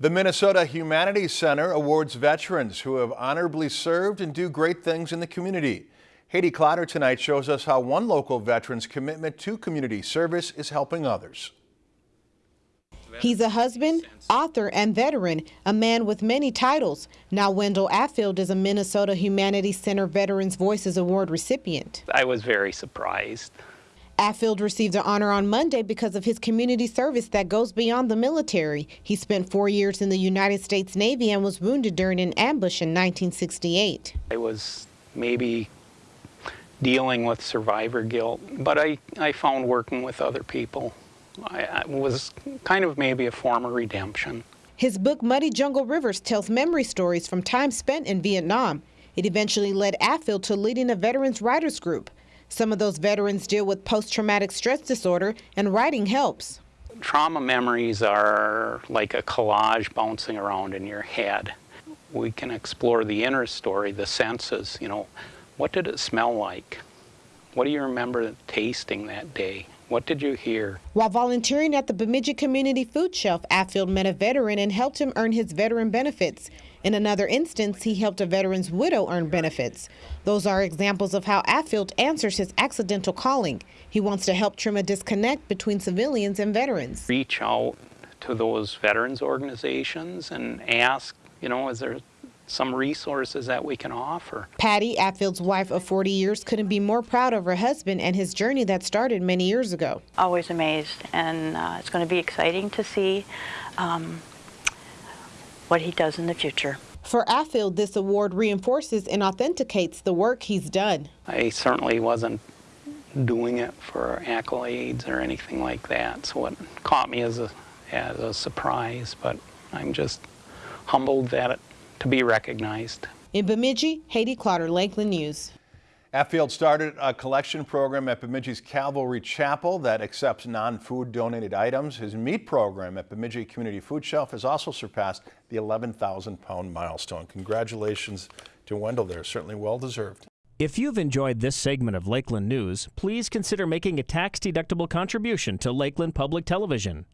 The Minnesota Humanities Center awards veterans who have honorably served and do great things in the community. Haiti Clotter tonight shows us how one local veteran's commitment to community service is helping others. He's a husband, author, and veteran, a man with many titles. Now Wendell Affield is a Minnesota Humanities Center Veterans Voices Award recipient. I was very surprised. Affield received an honor on Monday because of his community service that goes beyond the military. He spent four years in the United States Navy and was wounded during an ambush in 1968. I was maybe dealing with survivor guilt, but I, I found working with other people I, I was kind of maybe a form of redemption. His book, Muddy Jungle Rivers, tells memory stories from time spent in Vietnam. It eventually led Affield to leading a veterans writers group. Some of those veterans deal with post-traumatic stress disorder, and writing helps. Trauma memories are like a collage bouncing around in your head. We can explore the inner story, the senses, you know, what did it smell like? What do you remember tasting that day? What did you hear? While volunteering at the Bemidji Community Food Shelf, Affield met a veteran and helped him earn his veteran benefits. In another instance, he helped a veteran's widow earn benefits. Those are examples of how Affield answers his accidental calling. He wants to help trim a disconnect between civilians and veterans. Reach out to those veterans organizations and ask, you know, is there some resources that we can offer. Patty, Affield's wife of 40 years, couldn't be more proud of her husband and his journey that started many years ago. Always amazed, and uh, it's going to be exciting to see um, what he does in the future. For Affield, this award reinforces and authenticates the work he's done. I certainly wasn't doing it for accolades or anything like that, so it caught me as a, as a surprise, but I'm just humbled that it to be recognized. In Bemidji, Haiti Clotter, Lakeland News. Affield started a collection program at Bemidji's Calvary Chapel that accepts non-food donated items. His meat program at Bemidji Community Food Shelf has also surpassed the 11,000 pound milestone. Congratulations to Wendell there, certainly well deserved. If you've enjoyed this segment of Lakeland News, please consider making a tax-deductible contribution to Lakeland Public Television.